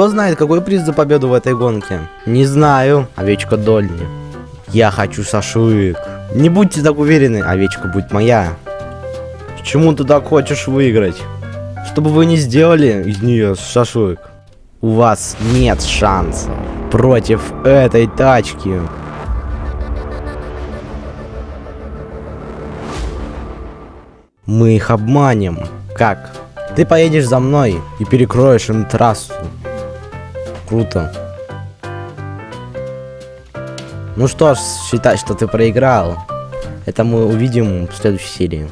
Кто знает, какой приз за победу в этой гонке? Не знаю, овечка Дольни. Я хочу шашлык. Не будьте так уверены, овечка будет моя. Почему ты так хочешь выиграть? Чтобы вы не сделали из нее шашлык. У вас нет шанса против этой тачки. Мы их обманем. Как? Ты поедешь за мной и перекроешь им трассу. Круто. Ну что ж, считай, что ты проиграл. Это мы увидим в следующей серии.